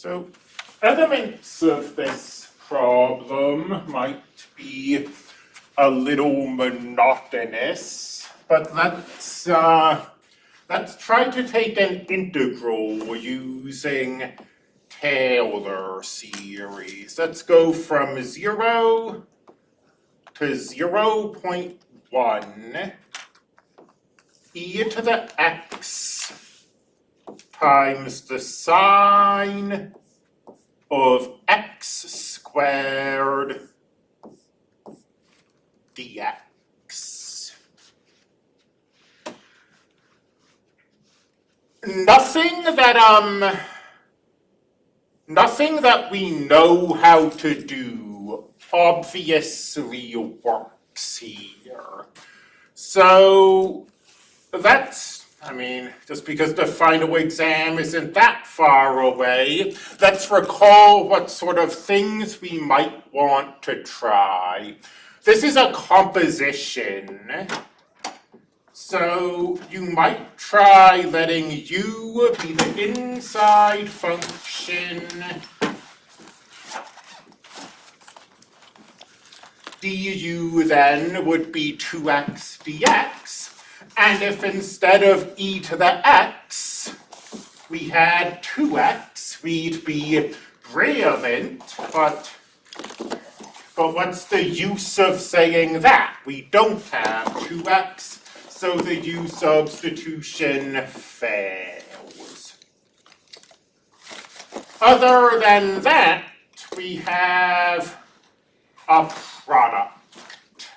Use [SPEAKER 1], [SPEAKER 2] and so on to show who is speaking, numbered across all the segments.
[SPEAKER 1] So elements of this problem might be a little monotonous, but let's uh, let's try to take an integral using Taylor series. Let's go from zero to zero point one e to the x times the sine of x squared dx. Nothing that, um, nothing that we know how to do obviously works here. So that's, I mean, just because the final exam isn't that far away, let's recall what sort of things we might want to try. This is a composition. So you might try letting u be the inside function du then would be 2x dx. And if instead of e to the x, we had 2x, we'd be brilliant, but but what's the use of saying that? We don't have 2x, so the u substitution fails. Other than that, we have a product.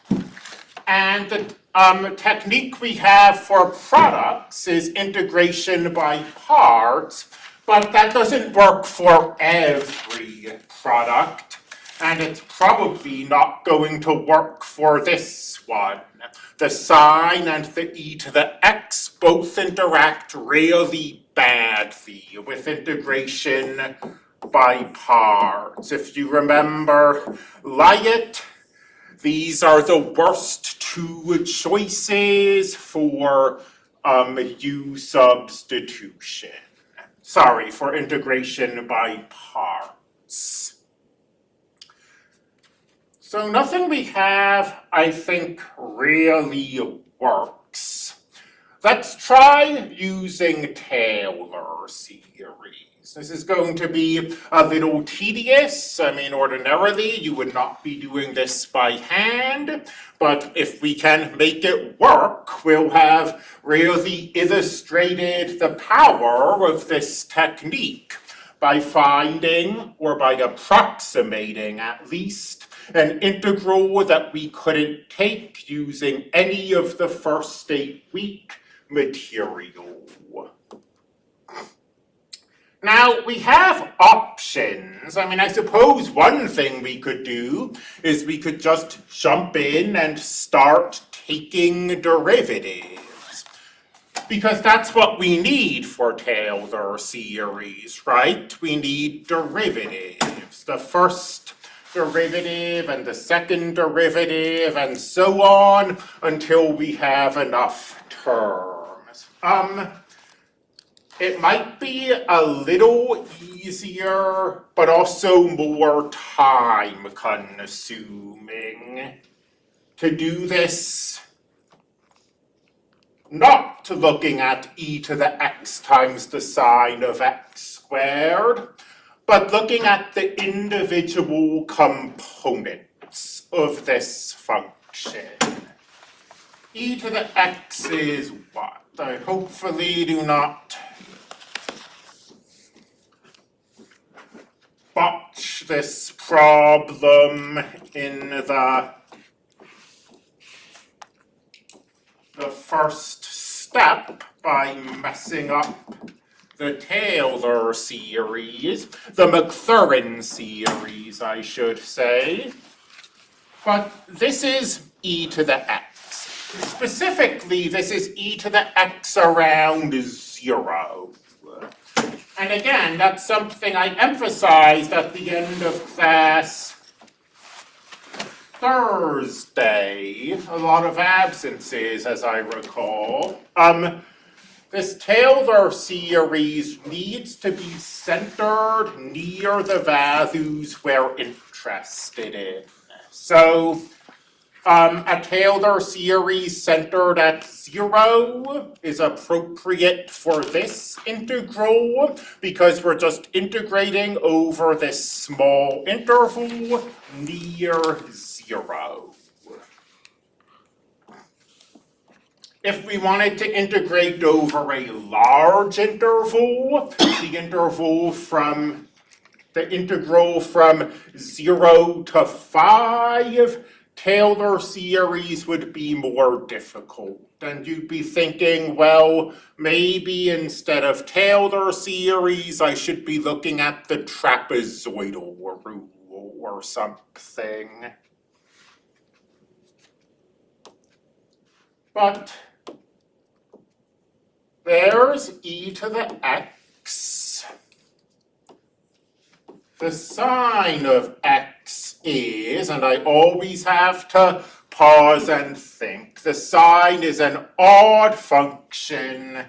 [SPEAKER 1] And the um, technique we have for products is integration by parts, but that doesn't work for every product, and it's probably not going to work for this one. The sine and the e to the x both interact really badly with integration by parts. If you remember LIATE, these are the worst two choices for um, U substitution. Sorry, for integration by parts. So nothing we have, I think, really works. Let's try using Taylor series. This is going to be a little tedious. I mean, ordinarily, you would not be doing this by hand, but if we can make it work, we'll have really illustrated the power of this technique by finding, or by approximating at least, an integral that we couldn't take using any of the first eight week material. Now, we have options. I mean, I suppose one thing we could do is we could just jump in and start taking derivatives. Because that's what we need for Taylor series, right? We need derivatives. The first derivative and the second derivative and so on until we have enough terms. Um, it might be a little easier, but also more time consuming to do this not looking at e to the x times the sine of x squared, but looking at the individual components of this function. e to the x is what? I hopefully do not botch this problem in the the first step by messing up the Taylor series, the Maclaurin series, I should say. But this is e to the x. Specifically, this is e to the x around zero. And again, that's something I emphasized at the end of class Thursday. A lot of absences, as I recall. Um, this Taylor series needs to be centered near the values we're interested in. So um, a Taylor series centered at zero is appropriate for this integral because we're just integrating over this small interval near zero. If we wanted to integrate over a large interval, the interval from the integral from zero to five, Taylor series would be more difficult. And you'd be thinking, well, maybe instead of Taylor series, I should be looking at the trapezoidal rule or something. But there's e to the x. The sine of x is, and I always have to pause and think, the sine is an odd function,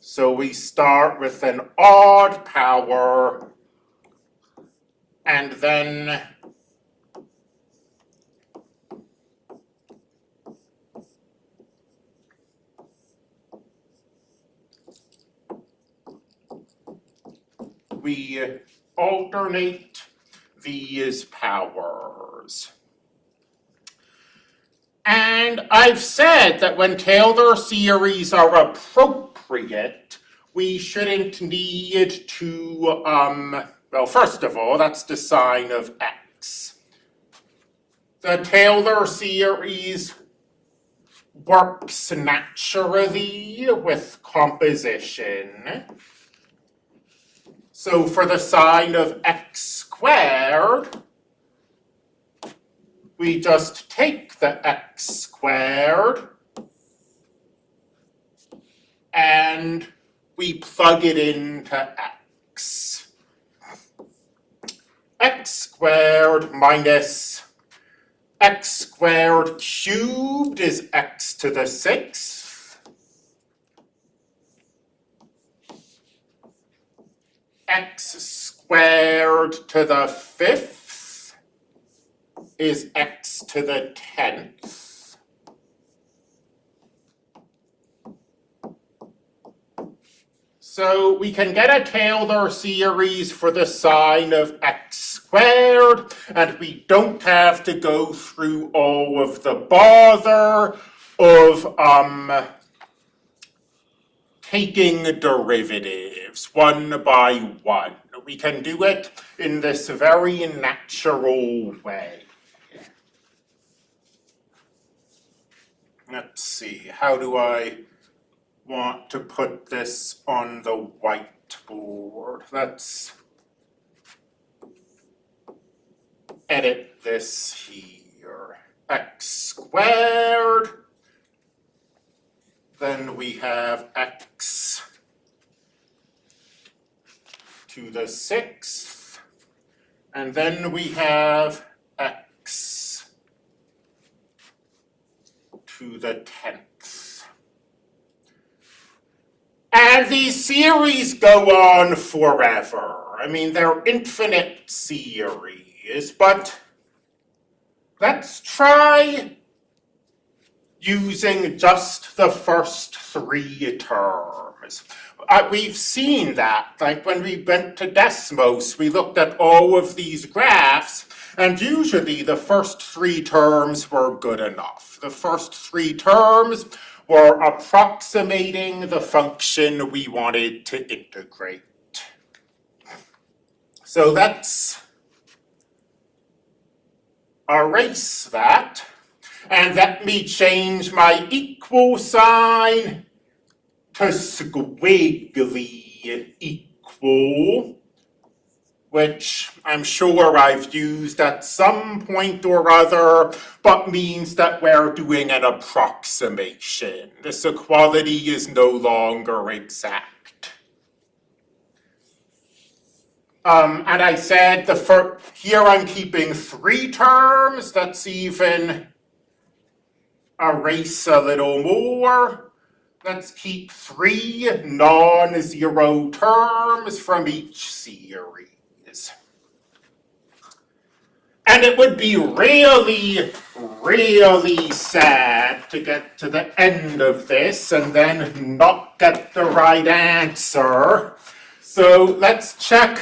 [SPEAKER 1] so we start with an odd power, and then we alternate these powers. And I've said that when Taylor series are appropriate, we shouldn't need to, um, well, first of all, that's the sine of x. The Taylor series works naturally with composition. So for the sine of x squared, we just take the x squared and we plug it into x. x squared minus x squared cubed is x to the sixth. X squared to the fifth is x to the tenth. So we can get a Taylor series for the sine of x squared, and we don't have to go through all of the bother of um, taking derivatives one by one. We can do it in this very natural way. Let's see, how do I want to put this on the whiteboard? Let's edit this here. x squared then we have x to the sixth, and then we have x to the tenth. And these series go on forever. I mean, they're infinite series, but let's try using just the first three terms. Uh, we've seen that, like when we went to Desmos, we looked at all of these graphs, and usually the first three terms were good enough. The first three terms were approximating the function we wanted to integrate. So let's erase that. And let me change my equal sign to squiggly equal, which I'm sure I've used at some point or other, but means that we're doing an approximation. This equality is no longer exact. Um, and I said the here I'm keeping three terms, that's even erase a little more. let's keep three non-zero terms from each series. And it would be really, really sad to get to the end of this and then not get the right answer. So let's check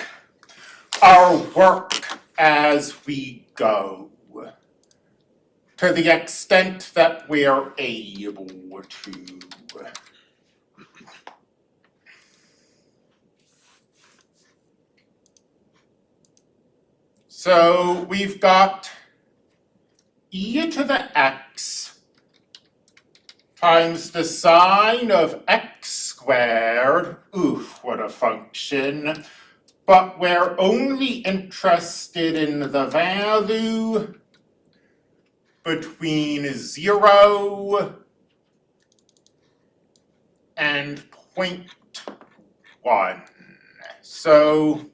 [SPEAKER 1] our work as we go to the extent that we're able to. So we've got e to the x times the sine of x squared, oof, what a function, but we're only interested in the value between zero and point one. So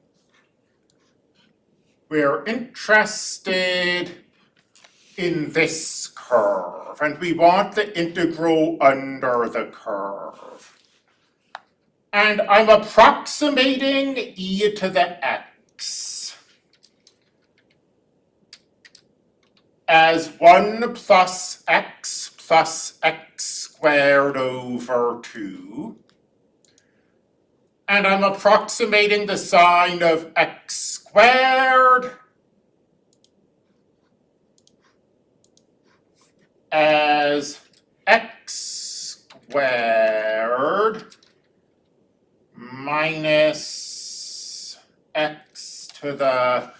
[SPEAKER 1] we're interested in this curve, and we want the integral under the curve. And I'm approximating e to the x as 1 plus x plus x squared over 2. And I'm approximating the sine of x squared as x squared minus x to the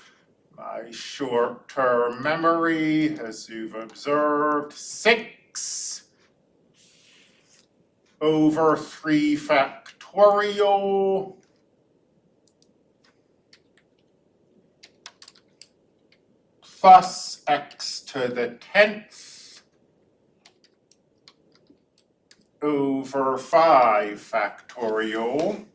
[SPEAKER 1] my short-term memory, as you've observed, six over three factorial plus x to the tenth over five factorial.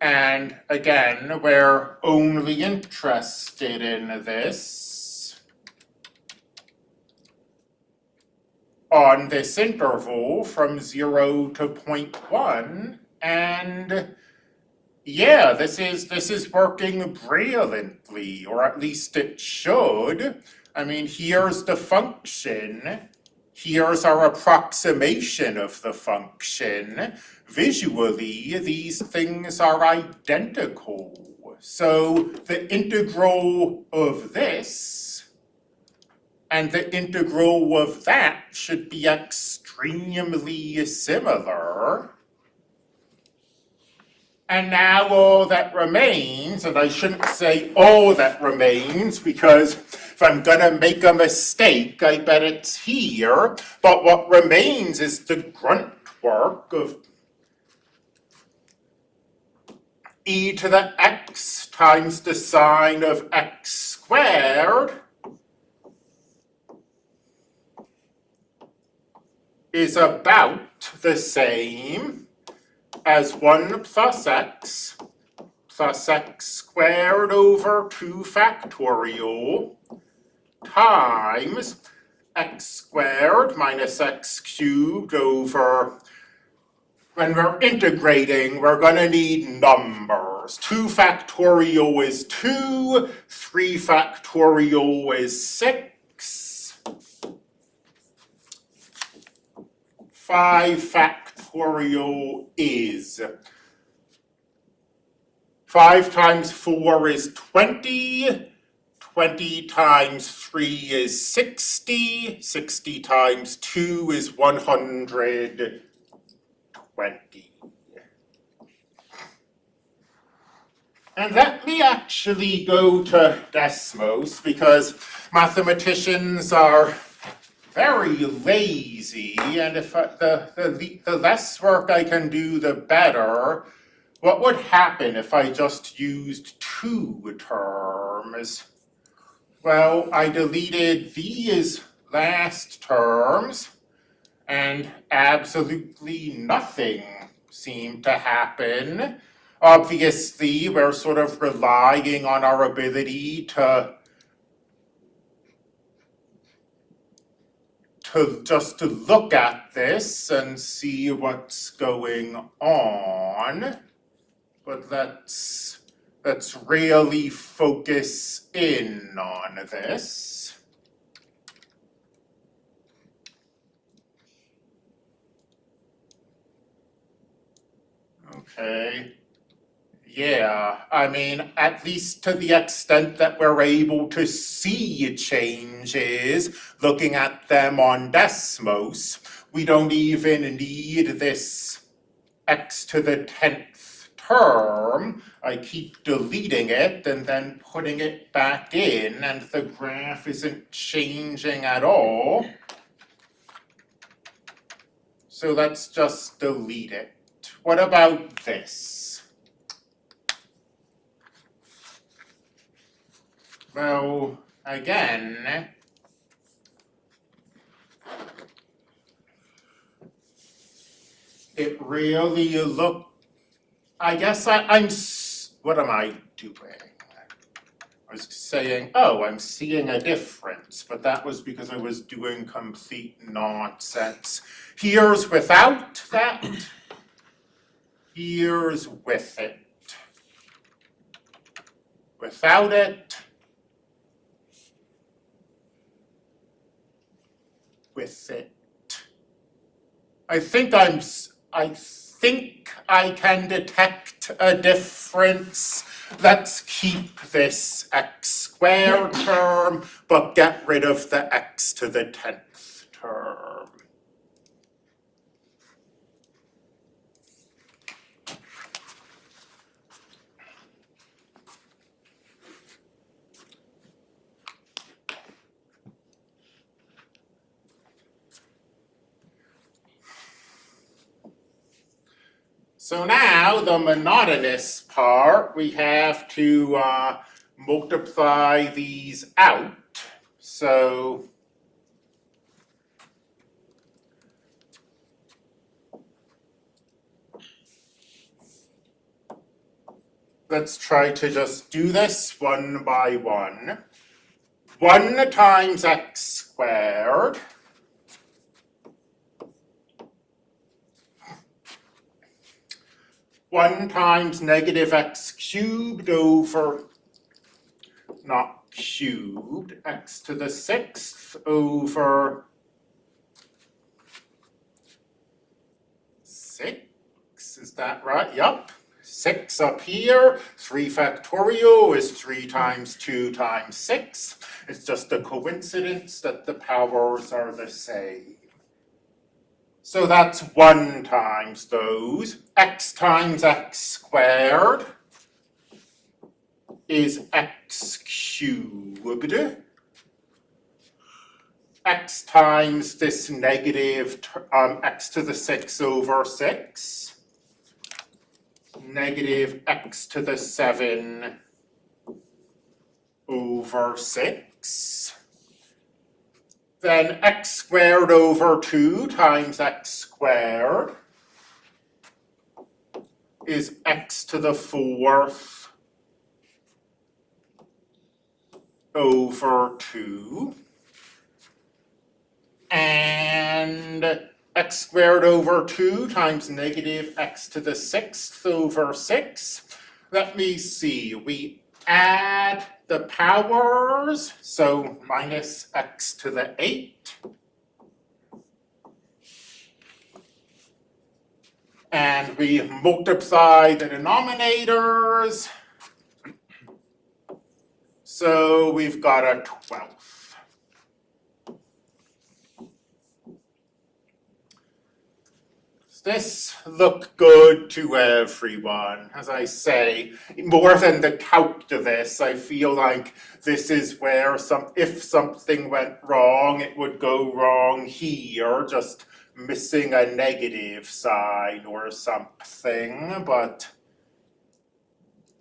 [SPEAKER 1] And again, we're only interested in this on this interval from zero to point one, and yeah, this is this is working brilliantly, or at least it should. I mean, here's the function. Here's our approximation of the function. Visually, these things are identical. So the integral of this and the integral of that should be extremely similar. And now all that remains, and I shouldn't say all that remains because if I'm gonna make a mistake, I bet it's here. But what remains is the grunt work of e to the x times the sine of x squared is about the same as 1 plus x plus x squared over 2 factorial times x squared minus x cubed over, when we're integrating, we're going to need numbers. 2 factorial is 2, 3 factorial is 6, 5 factorial is. 5 times 4 is 20. 20 times 3 is 60. 60 times 2 is 120. And let me actually go to Desmos because mathematicians are very lazy, and if I, the, the, the less work I can do, the better. What would happen if I just used two terms? Well, I deleted these last terms, and absolutely nothing seemed to happen. Obviously, we're sort of relying on our ability to to just to look at this and see what's going on. But let's let's really focus in on this. Okay. Yeah, I mean, at least to the extent that we're able to see changes, looking at them on Desmos, we don't even need this x to the tenth term. I keep deleting it and then putting it back in and the graph isn't changing at all. So let's just delete it. What about this? Well, again, it really look, I guess I, I'm, what am I doing? I was saying, oh, I'm seeing a difference, but that was because I was doing complete nonsense. Here's without that. Here's with it. Without it. With it. I think I'm, I think I can detect a difference. Let's keep this x squared term, but get rid of the x to the tenth term. So now, the monotonous part, we have to uh, multiply these out. So let's try to just do this one by one. One times x squared one times negative x cubed over, not cubed, x to the sixth over six, is that right? Yup. Six up here, three factorial is three times two times six. It's just a coincidence that the powers are the same. So that's one times those. x times x squared is x cubed. x times this negative, um, x to the six over six. Negative x to the seven over six. Then x squared over two times x squared is x to the fourth over two. And x squared over two times negative x to the sixth over six. Let me see, we add the powers, so minus x to the 8. And we multiply the denominators. So we've got a 12. This look good to everyone? As I say, more than the count of this, I feel like this is where some, if something went wrong, it would go wrong here, just missing a negative sign or something, but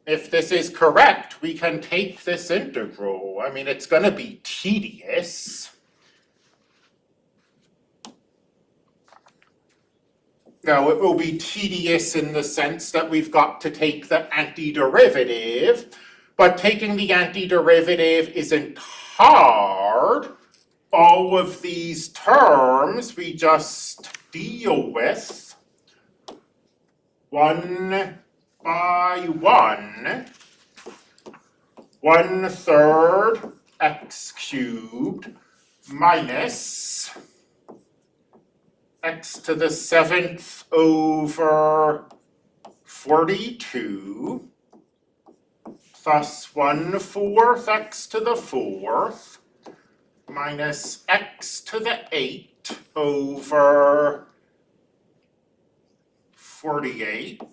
[SPEAKER 1] if this is correct, we can take this integral. I mean, it's gonna be tedious. Now, it will be tedious in the sense that we've got to take the antiderivative, but taking the antiderivative isn't hard, all of these terms we just deal with one by one. One third x cubed minus x to the seventh over forty-two plus one fourth x to the fourth minus x to the eight over forty-eight.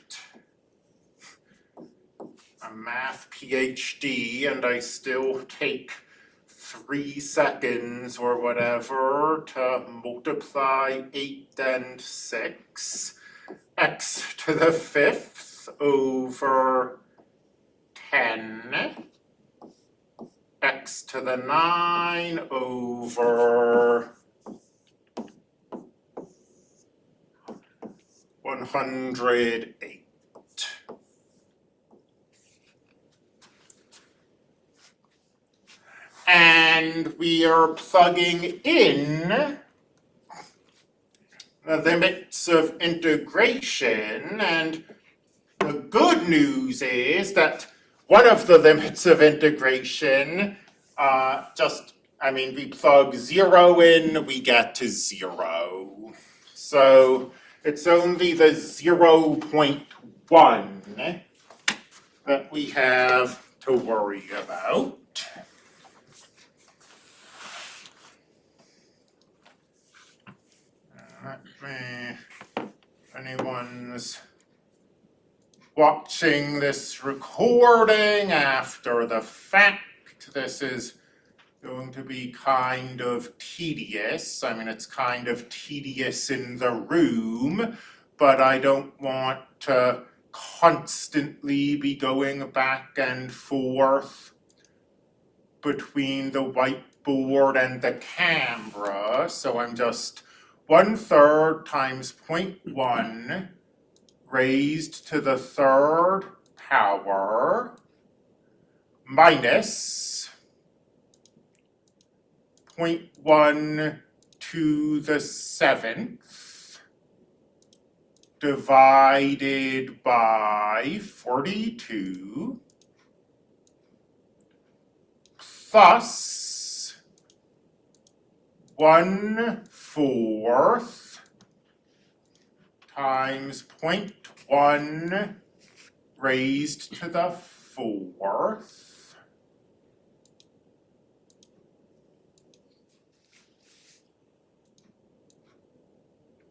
[SPEAKER 1] A math PhD and I still take three seconds or whatever to multiply eight and six. X to the fifth over ten. X to the nine over one hundred eight. And we are plugging in the limits of integration and the good news is that one of the limits of integration, uh, just, I mean, we plug zero in, we get to zero. So it's only the zero point one that we have to worry about. Let me, anyone's watching this recording after the fact, this is going to be kind of tedious. I mean, it's kind of tedious in the room, but I don't want to constantly be going back and forth between the whiteboard and the camera, so I'm just one third times 0.1 raised to the third power minus 0.1 to the seventh divided by forty-two plus one fourth times 0.1 raised to the fourth.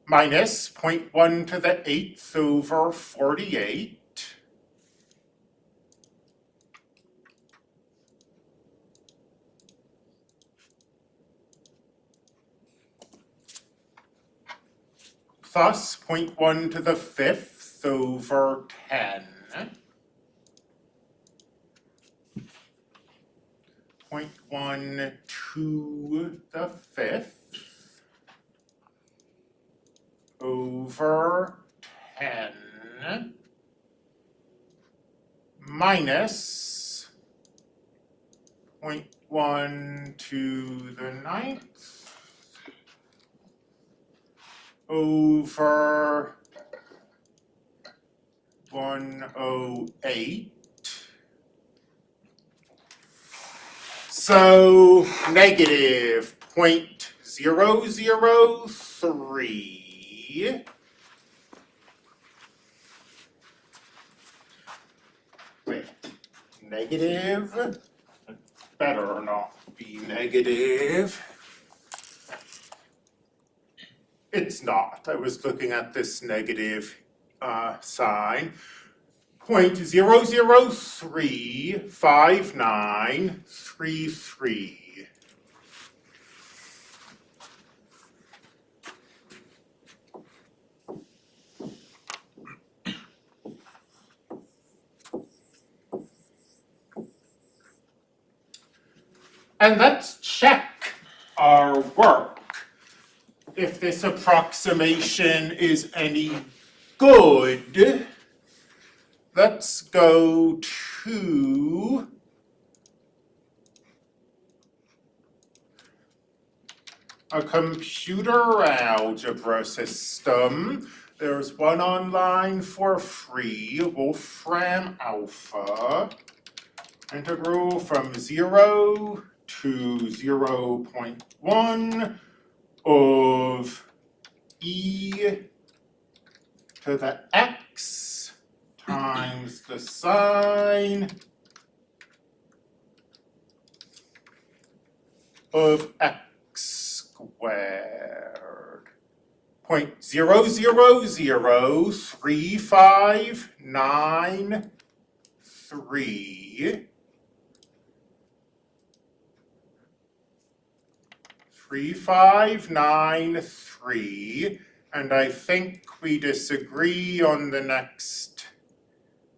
[SPEAKER 1] Minus 0.1 to the eighth over forty-eight plus 0.1 to the fifth over ten. Point one to the fifth over ten minus 0.1 to the ninth over one oh eight. So negative point zero zero three. Wait, negative, better not be negative. It's not, I was looking at this negative uh sign. Point zero zero three five nine three three. And let's check our work if this approximation is any good, let's go to a computer algebra system. There's one online for free, Wolfram Alpha. Integral from zero to zero point one of e to the x times the sine of x squared. Point zero zero zero three five nine three. Three five nine three, and I think we disagree on the next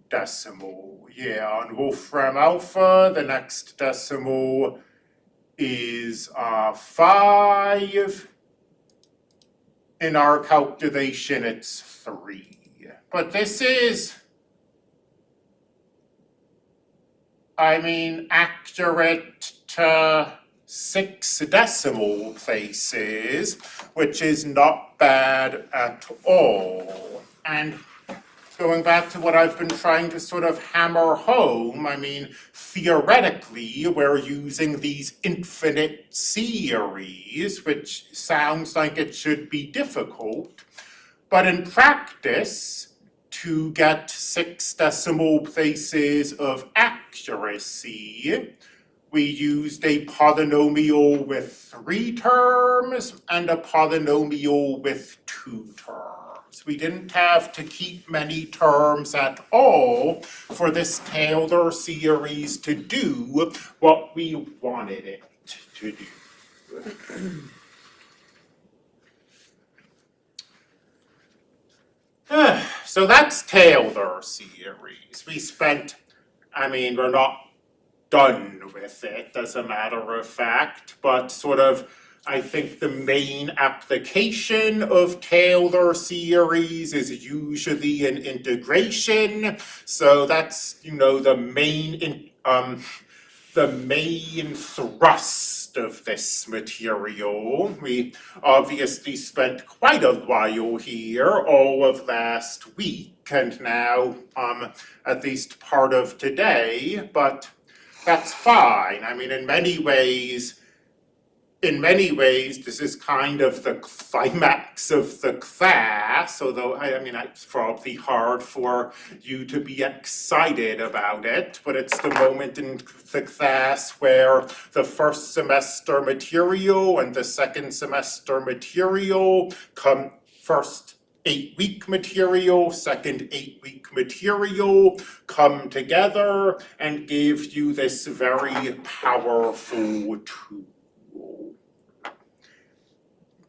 [SPEAKER 1] decimal. Yeah, on Wolfram Alpha, the next decimal is uh five. In our calculation, it's three, but this is I mean, accurate to six decimal places, which is not bad at all. And going back to what I've been trying to sort of hammer home, I mean, theoretically, we're using these infinite series, which sounds like it should be difficult. But in practice, to get six decimal places of accuracy, we used a polynomial with three terms and a polynomial with two terms. We didn't have to keep many terms at all for this Taylor series to do what we wanted it to do. So that's Taylor series. We spent, I mean, we're not done with it as a matter of fact, but sort of, I think the main application of Taylor series is usually an integration. So that's, you know, the main, in, um, the main thrust of this material. We obviously spent quite a while here all of last week and now um, at least part of today, but that's fine. I mean, in many ways, in many ways, this is kind of the climax of the class, although I, I mean, it's probably hard for you to be excited about it, but it's the moment in the class where the first semester material and the second semester material come first eight-week material, second eight-week material come together and give you this very powerful tool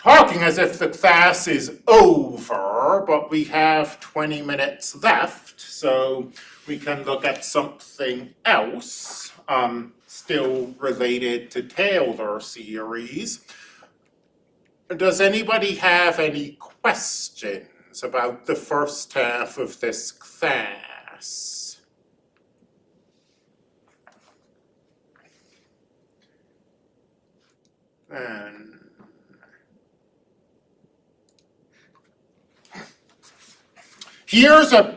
[SPEAKER 1] talking as if the class is over, but we have twenty minutes left, so we can look at something else, um, still related to Taylor series. Does anybody have any questions about the first half of this class? And Here's a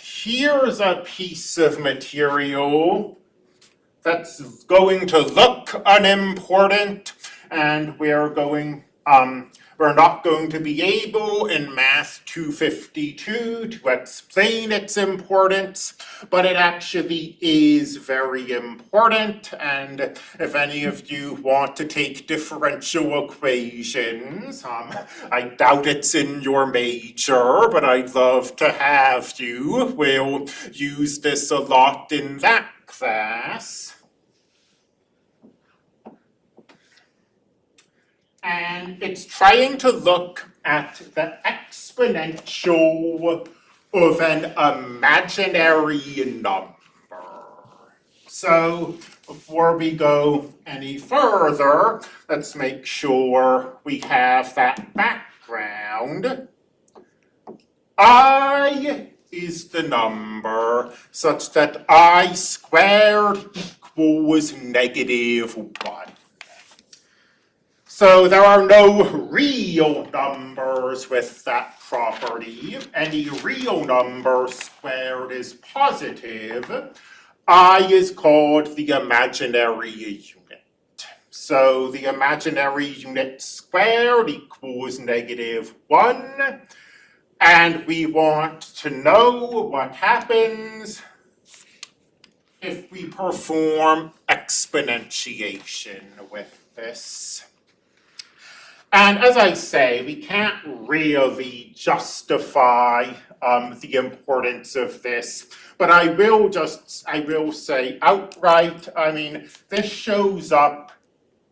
[SPEAKER 1] here's a piece of material that's going to look unimportant and we're going um, we're not going to be able in Math 252 to explain its importance, but it actually is very important. And if any of you want to take differential equations, um, I doubt it's in your major, but I'd love to have you. We'll use this a lot in that class. And it's trying to look at the exponential of an imaginary number. So before we go any further, let's make sure we have that background. I is the number such that I squared equals negative one. So there are no real numbers with that property. Any real number squared is positive. I is called the imaginary unit. So the imaginary unit squared equals negative one. And we want to know what happens if we perform exponentiation with this. And as I say, we can't really justify um, the importance of this, but I will just, I will say outright, I mean, this shows up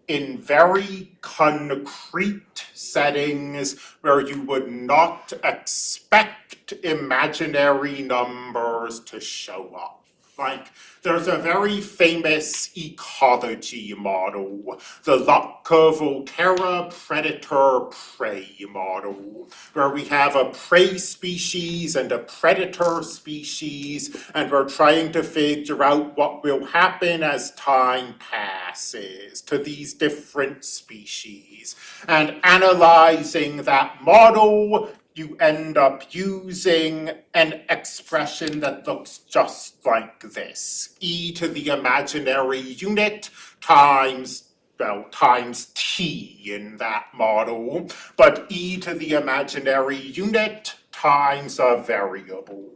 [SPEAKER 1] in very concrete settings where you would not expect imaginary numbers to show up. Like, there's a very famous ecology model, the Lotka-Volterra predator-prey model, where we have a prey species and a predator species, and we're trying to figure out what will happen as time passes to these different species. And analyzing that model you end up using an expression that looks just like this. e to the imaginary unit times, well, times t in that model, but e to the imaginary unit times a variable.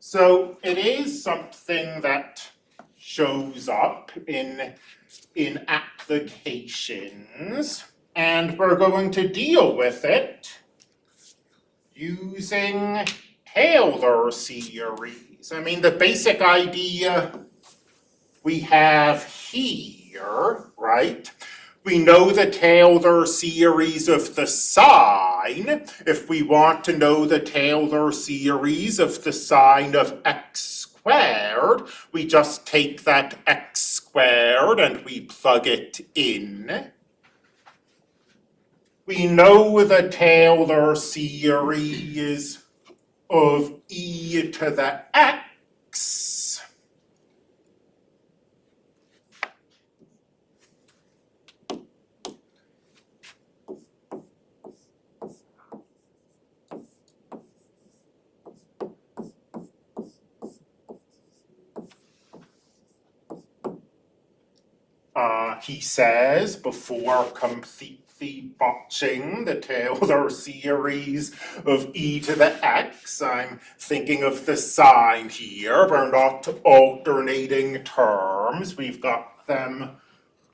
[SPEAKER 1] So it is something that shows up in, in applications, and we're going to deal with it using Taylor series. I mean, the basic idea we have here, right? We know the Taylor series of the sine. If we want to know the Taylor series of the sine of x squared, we just take that x squared and we plug it in. We know the Taylor series of e to the x. Uh, he says before complete the botching, the Taylor series of e to the x. I'm thinking of the sine here. We're not alternating terms. We've got them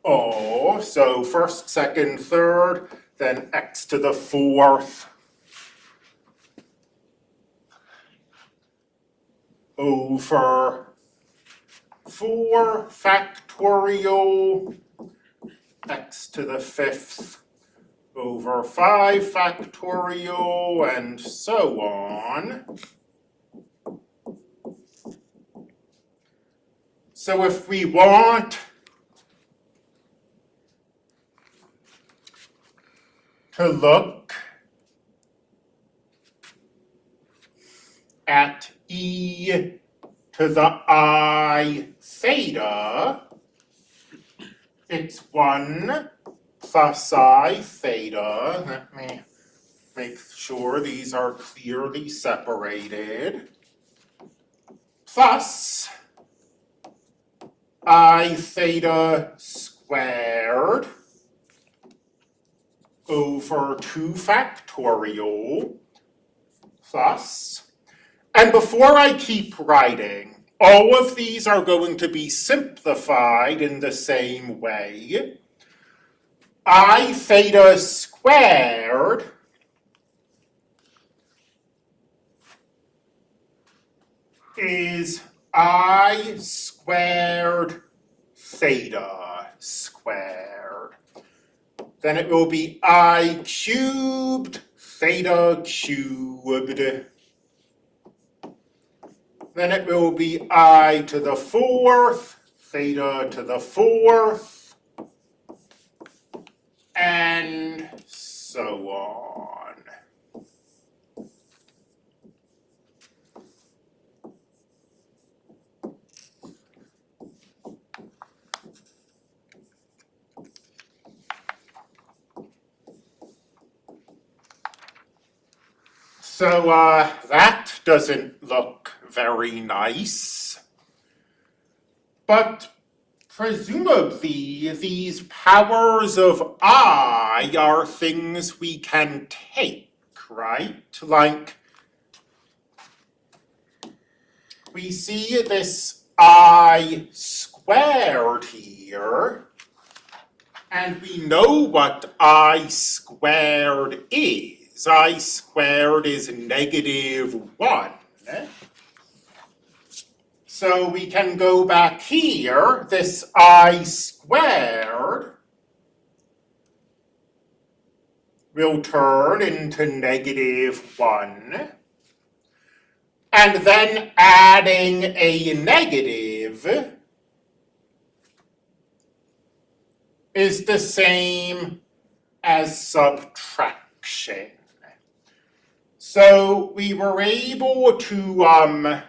[SPEAKER 1] all. So first, second, third, then x to the fourth over 4 factorial x to the fifth over 5 factorial and so on. So if we want to look at e to the i theta, it's 1 plus i theta, let me make sure these are clearly separated, plus i theta squared over 2 factorial plus, and before I keep writing, all of these are going to be simplified in the same way i theta squared is i squared theta squared. Then it will be i cubed theta cubed. Then it will be i to the fourth theta to the fourth and so on. So uh, that doesn't look very nice, but presumably, these powers of I are things we can take, right? Like, we see this I squared here, and we know what I squared is. I squared is negative one. So we can go back here, this I squared will turn into negative one. And then adding a negative is the same as subtraction. So we were able to um,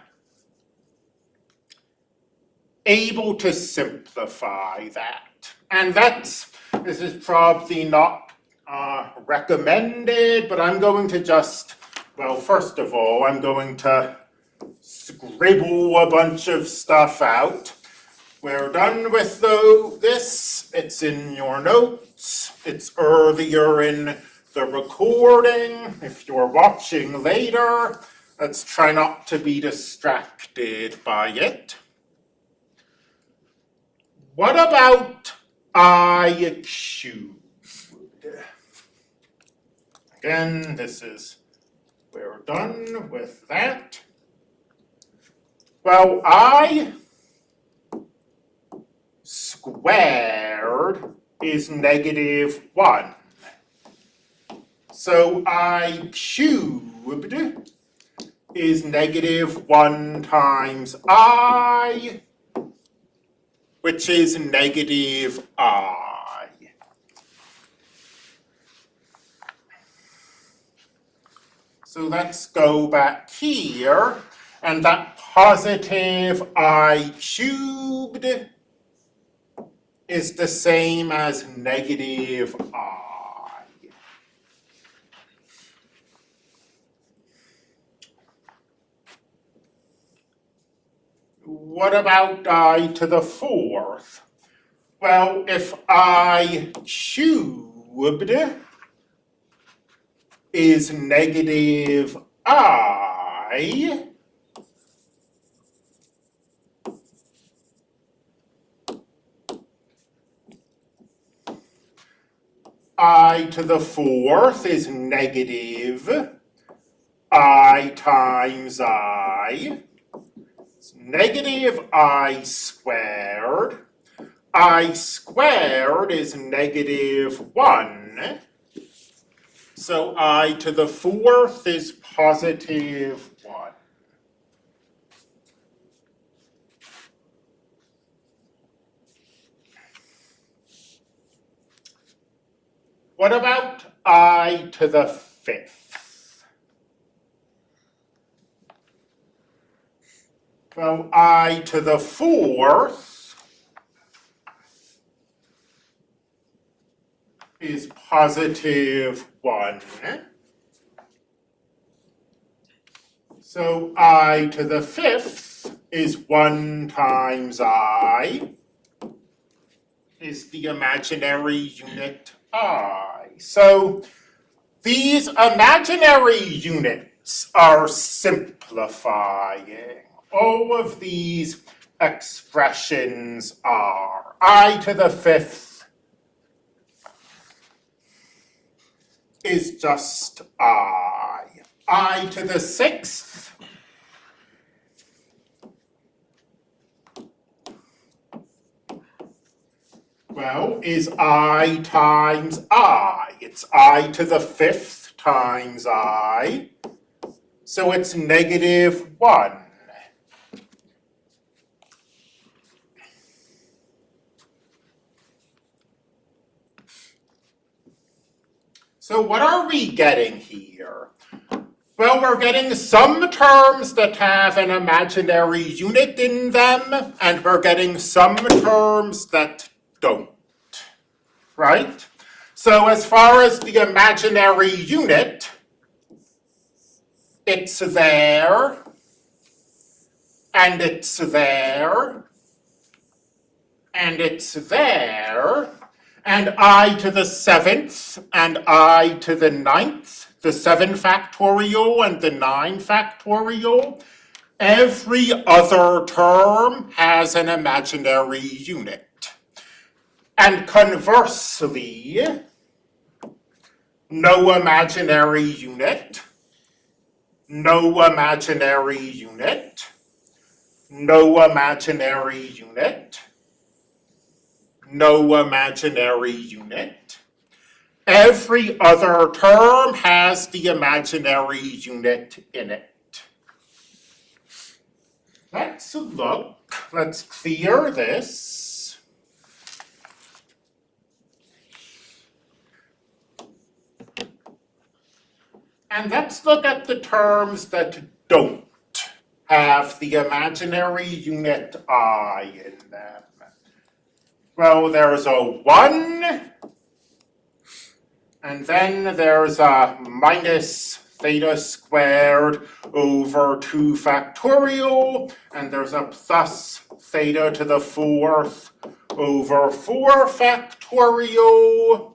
[SPEAKER 1] able to simplify that. And that's, this is probably not uh, recommended, but I'm going to just, well, first of all, I'm going to scribble a bunch of stuff out. We're done with the, this, it's in your notes, it's earlier in the recording. If you're watching later, let's try not to be distracted by it. What about I cubed? Again, this is, we're done with that. Well, I squared is negative one. So I cubed is negative one times I which is negative i. So let's go back here, and that positive i cubed is the same as negative i. what about i to the fourth? Well, if i cubed is negative i, i to the fourth is negative i times i negative i squared. i squared is negative 1. So i to the fourth is positive 1. What about i to the fifth? Well, i to the fourth is positive 1. So i to the fifth is 1 times i is the imaginary unit i. So these imaginary units are simplifying all of these expressions are i to the fifth is just i. i to the sixth well, is i times i. It's i to the fifth times i. So it's negative 1. So what are we getting here? Well, we're getting some terms that have an imaginary unit in them, and we're getting some terms that don't, right? So as far as the imaginary unit, it's there, and it's there, and it's there, and i to the seventh, and i to the ninth, the seven factorial and the nine factorial, every other term has an imaginary unit. And conversely, no imaginary unit, no imaginary unit, no imaginary unit, no imaginary unit. Every other term has the imaginary unit in it. Let's look, let's clear this. And let's look at the terms that don't have the imaginary unit i in them. Well, there's a 1, and then there's a minus theta squared over 2 factorial, and there's a plus theta to the fourth over 4 factorial,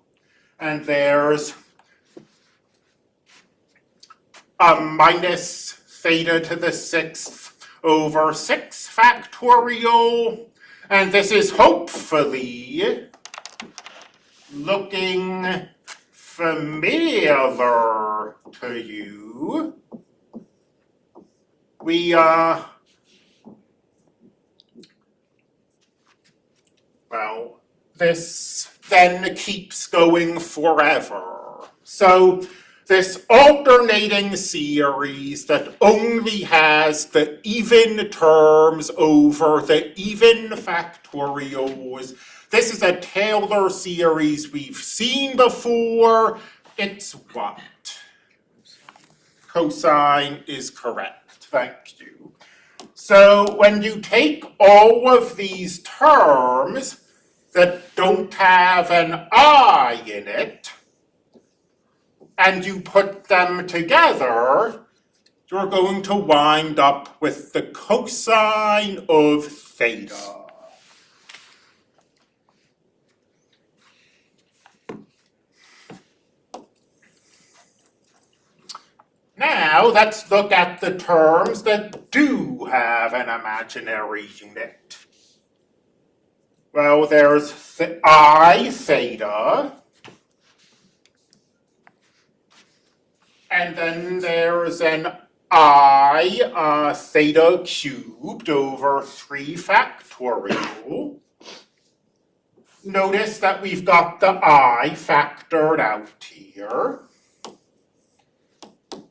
[SPEAKER 1] and there's a minus theta to the sixth over 6 factorial, and this is hopefully looking familiar to you. We, uh, well, this then keeps going forever. So this alternating series that only has the even terms over the even factorials. This is a Taylor series we've seen before. It's what? Cosine is correct. Thank you. So when you take all of these terms that don't have an i in it, and you put them together, you're going to wind up with the cosine of theta. Now, let's look at the terms that do have an imaginary unit. Well, there's th I theta, and then there's an I uh, theta cubed over 3 factorial. Notice that we've got the I factored out here.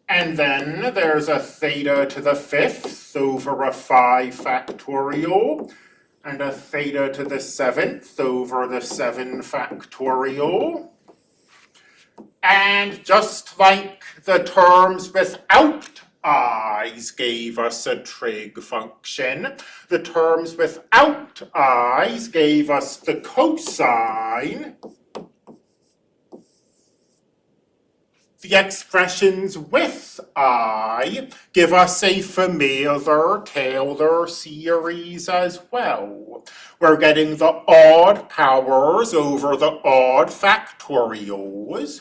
[SPEAKER 1] And then there's a theta to the fifth over a 5 factorial, and a theta to the seventh over the 7 factorial. And just like the terms without i's gave us a trig function, the terms without i's gave us the cosine the expressions with i give us a familiar Taylor series as well. We're getting the odd powers over the odd factorials.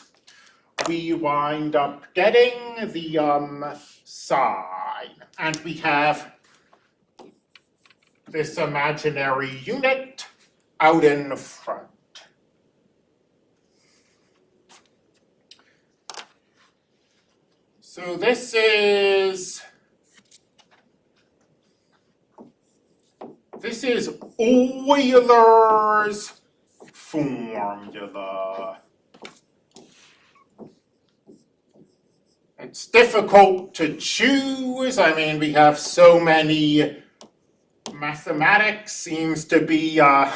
[SPEAKER 1] We wind up getting the um, sine, and we have this imaginary unit out in front. So this is this is Euler's formula. It's difficult to choose. I mean, we have so many mathematics seems to be uh,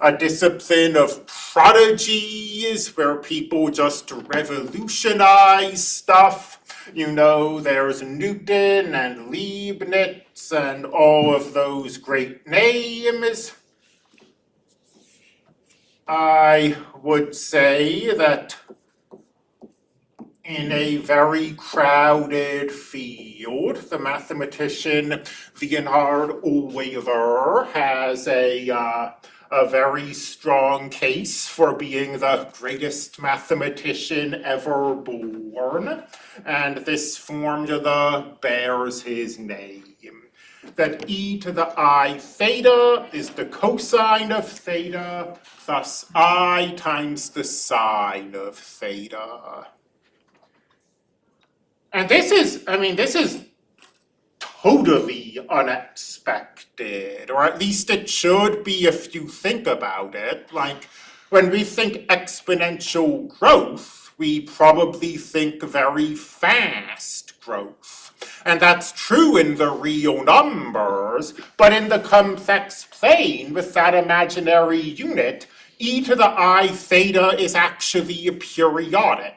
[SPEAKER 1] a discipline of prodigies where people just revolutionize stuff. You know, there's Newton and Leibniz and all of those great names. I would say that in a very crowded field. The mathematician Leonhard Euler has a, uh, a very strong case for being the greatest mathematician ever born, and this formula bears his name. That e to the i theta is the cosine of theta, thus i times the sine of theta. And this is, I mean, this is totally unexpected, or at least it should be if you think about it. Like, when we think exponential growth, we probably think very fast growth. And that's true in the real numbers, but in the complex plane with that imaginary unit, e to the i theta is actually periodic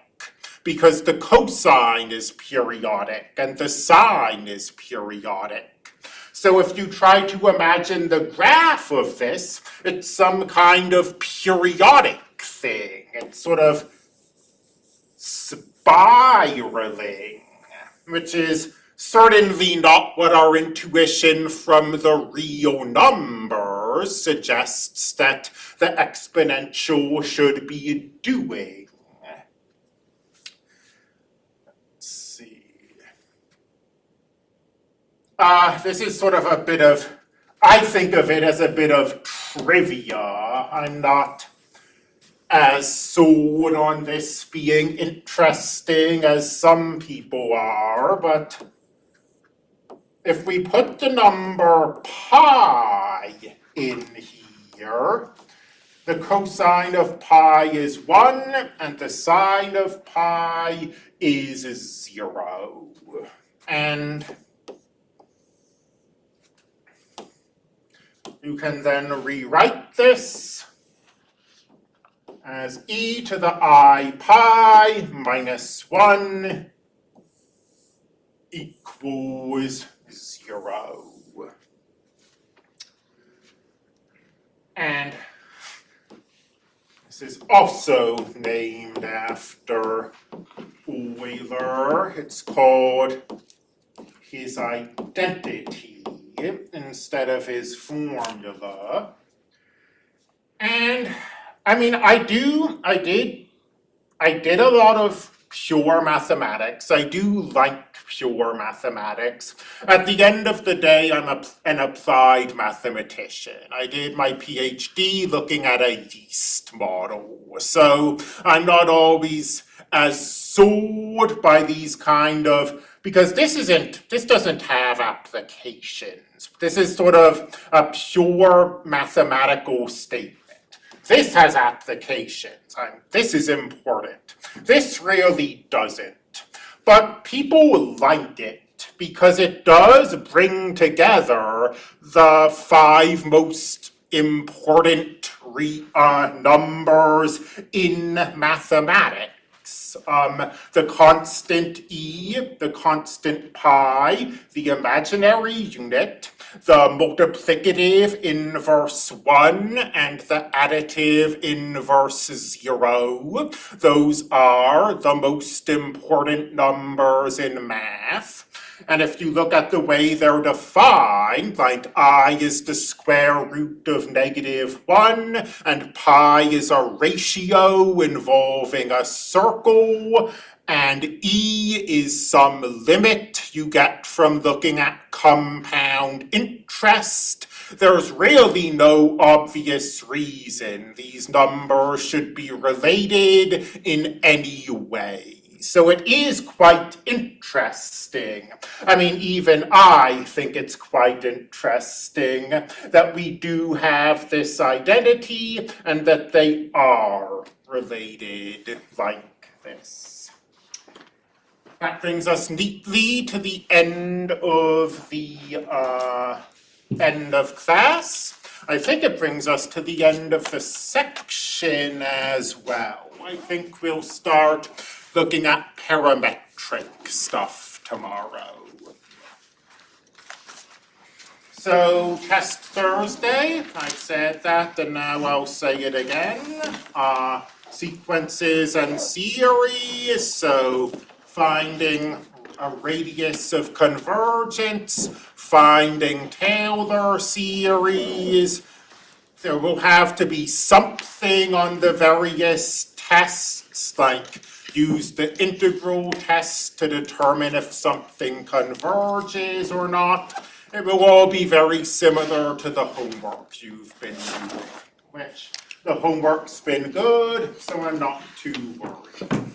[SPEAKER 1] because the cosine is periodic and the sine is periodic. So if you try to imagine the graph of this, it's some kind of periodic thing. It's sort of spiraling, which is certainly not what our intuition from the real numbers suggests that the exponential should be doing. Uh, this is sort of a bit of, I think of it as a bit of trivia. I'm not as sold on this being interesting as some people are, but if we put the number pi in here, the cosine of pi is 1 and the sine of pi is 0. And You can then rewrite this as e to the i pi minus 1 equals 0. And this is also named after Euler. It's called his identity instead of his formula. And, I mean, I do, I did, I did a lot of pure mathematics. I do like pure mathematics. At the end of the day, I'm a, an applied mathematician. I did my PhD looking at a yeast model. So I'm not always as sold by these kind of because this isn't, this doesn't have applications. This is sort of a pure mathematical statement. This has applications, and this is important. This really doesn't. But people like it because it does bring together the five most important uh, numbers in mathematics um, the constant e, the constant pi, the imaginary unit, the multiplicative inverse 1, and the additive inverse 0. Those are the most important numbers in math. And if you look at the way they're defined, like i is the square root of negative 1, and pi is a ratio involving a circle, and e is some limit you get from looking at compound interest, there's really no obvious reason these numbers should be related in any way. So it is quite interesting. I mean, even I think it's quite interesting that we do have this identity and that they are related like this. That brings us neatly to the end of the uh, end of class. I think it brings us to the end of the section as well. I think we'll start looking at parametric stuff tomorrow. So, test Thursday, I said that and now I'll say it again. Uh, sequences and series, so finding a radius of convergence, finding Taylor series. There will have to be something on the various tests, like use the integral test to determine if something converges or not. It will all be very similar to the homework you've been doing, which the homework's been good, so I'm not too worried.